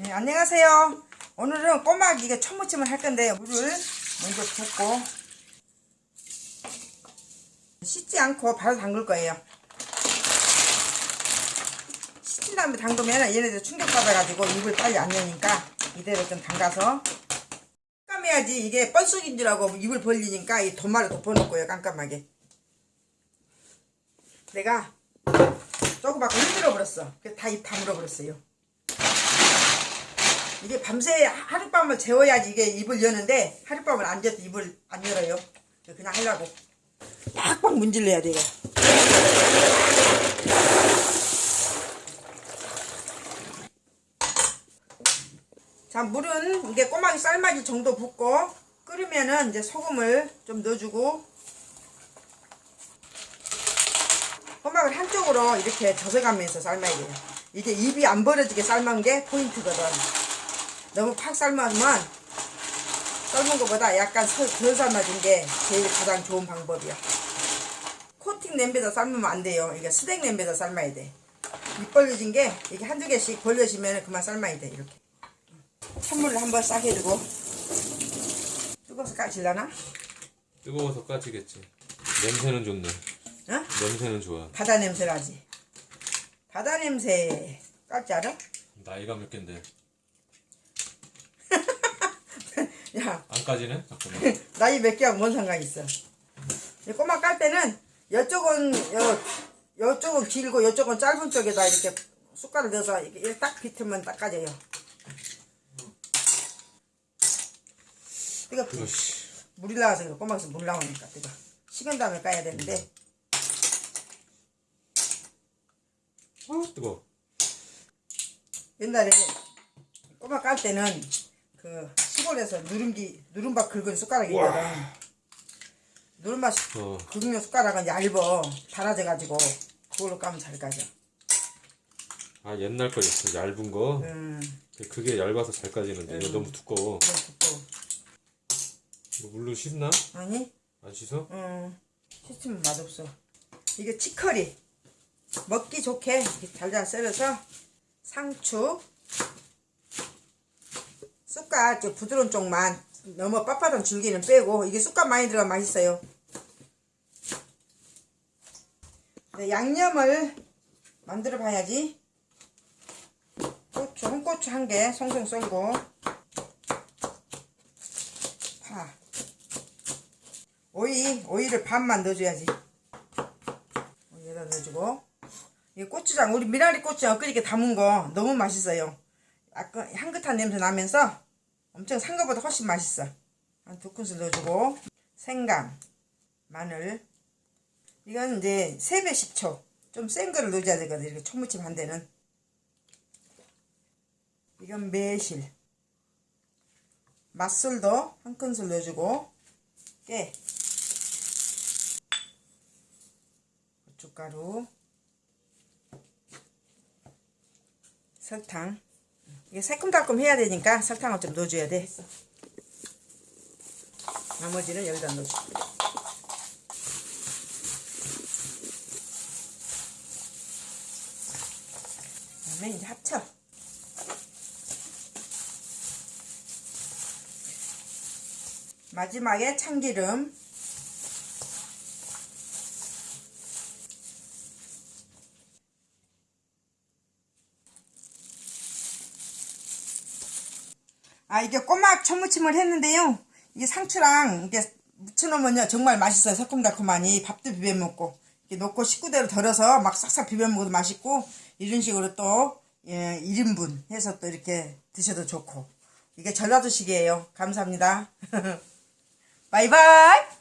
네, 안녕하세요. 오늘은 꼬막 이게 천무침을 할 건데요. 물을 먼저 붓고 씻지 않고 바로 담글 거예요. 씻은 다음에 담그면 얘네들 충격받아가지고 입을 빨리 안 여니까 이대로 좀 담가서 깜깜해야지 이게 뻘쑥인 줄 알고 입을 벌리니까 이 도마를 덮어놓고요 깜깜하게 내가 조금 아까 흔들어 버렸어 다 입 다물어 버렸어요 이게 밤새 하룻밤을 재워야지 이게 입을 여는데 하룻밤을 안 재도 입을 안 열어요. 그냥 하려고. 팍팍 문질러야 돼 이거 자 물은 이게 꼬막이 삶아질 정도 붓고 끓으면은 이제 소금을 좀 넣어주고 꼬막을 한쪽으로 이렇게 젖어가면서 삶아야 돼요. 이게 입이 안 벌어지게 삶은 게 포인트거든 너무 팍 삶으면 삶은 것보다 약간 서- 덜 삶아진 게 제일 가장 좋은 방법이야 코팅 냄비에다 삶으면 안 돼요 이게 스낵 냄비에다 삶아야 돼입 벌려진 게 이게 한두 개씩 벌려지면 그만 삶아야 돼 이렇게 찬물을 한번 싹 해주고 뜨거워서 까질라나? 뜨거워서 까지겠지. 냄새는 좋네. 어? 냄새는 좋아. 바다 냄새 나지? 바다 냄새 깔지 알아? 나이가 몇 갠데? 야 안 까지네? 잠깐만. 나이 몇 개하고 뭔 상관이 있어 이 꼬막 깔 때는 이쪽은 요, 요쪽은 길고 요쪽은 짧은 쪽에다 이렇게 숟가락 넣어서 이렇게 딱 비틀면 딱 까져요 뜨겁지? 이거씨. 물이 나와서. 꼬막에서 물 나오니까 뜨거 식은 다음에 까야 되는데 아, 뜨거. 옛날에 꼬막 깔 때는 그 시골에서 누룽기 누른밥 긁은 숟가락이 있거든. 누른밥 어. 긁는 숟가락은 얇어 달아져 가지고 그걸로 까면 잘 까져. 아, 옛날 거였어. 얇은 거. 음, 그게 얇아서 잘 까지는데. 이거 너무 두꺼워. 그거 두꺼워. 이거 물로 씻나? 아니, 안 씻어? 음, 시치면 맛없어. 이게 치커리 먹기 좋게 잘잘 썰어서 상추 쑥갓 저 부드러운 쪽만 너무 빳빳한 줄기는 빼고 이게 쑥갓 많이 들어가면 맛있어요. 네, 양념을 만들어 봐야지. 고추, 홍고추 한 개 송송 썰고 파 오이, 오이를 반만 넣어줘야지. 여기다 넣어주고 이 고추장 우리 미나리 고추장 엊그저께 담은 거 너무 맛있어요 약간 향긋한 냄새 나면서 엄청 산 거보다 훨씬 맛있어. 한 두 큰술 넣어주고. 생강 마늘. 이건 이제 세배 10초. 좀 센 거를 넣어줘야 되거든 이렇게 초무침 한 대는. 이건 매실. 맛술도 한 큰술 넣어주고. 깨. 고춧가루. 설탕 이게 새콤달콤 해야 되니까 설탕을 좀 넣어줘야 돼. 나머지는 여기다 넣어줘. 그다음에 이제 합쳐 마지막에 참기름 아 이게 꼬막 초무침을 했는데요. 이게 상추랑 이게 무쳐놓으면요 정말 맛있어요. 새콤달콤하니 밥도 비벼 먹고. 이렇게 넣고 식구대로 덜어서 막 싹싹 비벼 먹어도 맛있고 이런 식으로 또 예, 1인분 해서 또 이렇게 드셔도 좋고. 이게 전라도식이에요. 감사합니다. 바이바이